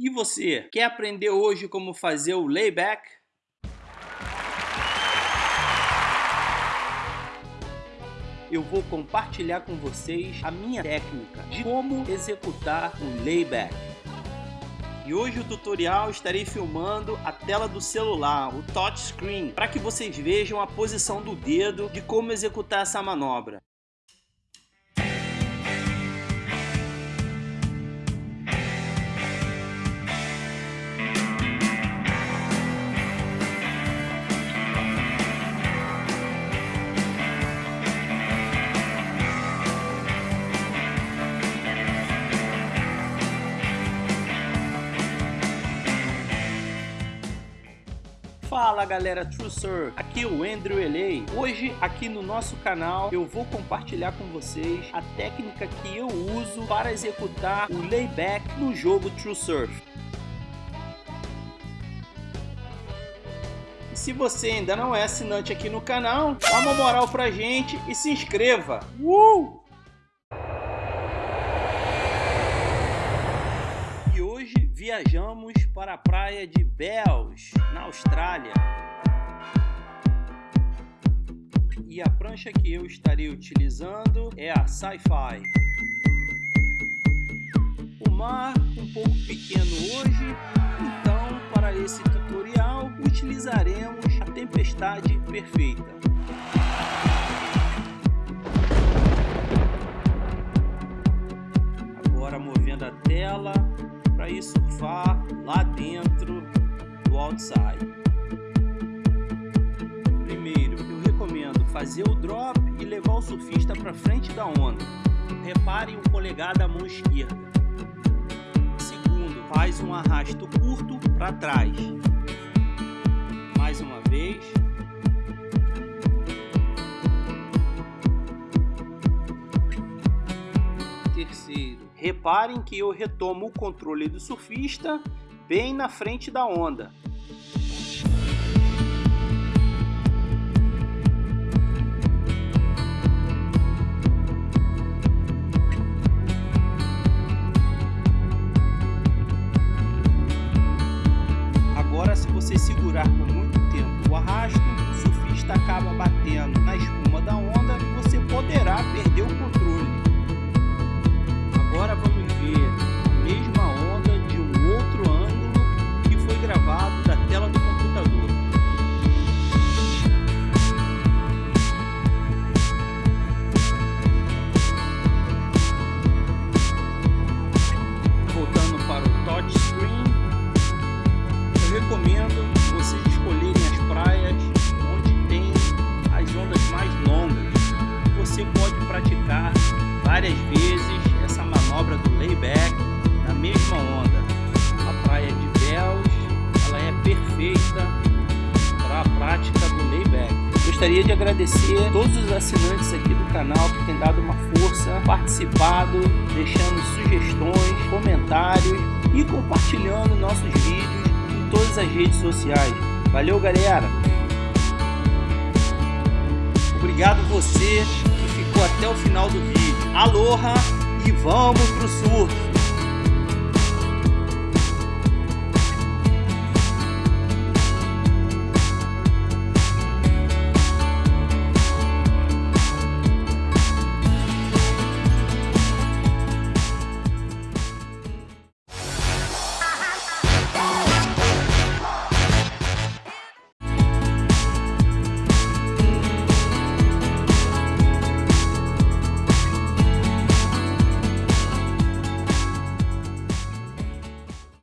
E você, quer aprender hoje como fazer o layback? Eu vou compartilhar com vocês a minha técnica de como executar o layback. E hoje o tutorial estarei filmando a tela do celular, o touchscreen, para que vocês vejam a posição do dedo de como executar essa manobra. Fala galera TrueSur, aqui é o Andrew Elei. Hoje aqui no nosso canal eu vou compartilhar com vocês a técnica que eu uso para executar o layback no jogo TrueSurf. E se você ainda não é assinante aqui no canal, dá uma moral pra gente e se inscreva! Uh! Viajamos para a praia de Bells, na Austrália. E a prancha que eu estarei utilizando é a Sci-Fi. O mar um pouco pequeno hoje, então para esse tutorial utilizaremos a tempestade perfeita. Agora movendo a tela para surfar lá dentro do outside. Primeiro, eu recomendo fazer o drop e levar o surfista para frente da onda. Repare o polegar da mão esquerda. Segundo, faz um arrasto curto para trás. Mais uma vez. Reparem que eu retomo o controle do surfista bem na frente da onda. Agora se você segurar por muito tempo o arrasto, o surfista acaba batendo na espuma da onda vocês escolherem as praias onde tem as ondas mais longas. Você pode praticar várias vezes essa manobra do layback na mesma onda. A praia de Bells ela é perfeita para a prática do layback. Gostaria de agradecer todos os assinantes aqui do canal que têm dado uma força, participado, deixando sugestões, comentários e compartilhando nossos vídeos todas as redes sociais. Valeu galera! Obrigado você que ficou até o final do vídeo. Aloha! e vamos pro surf!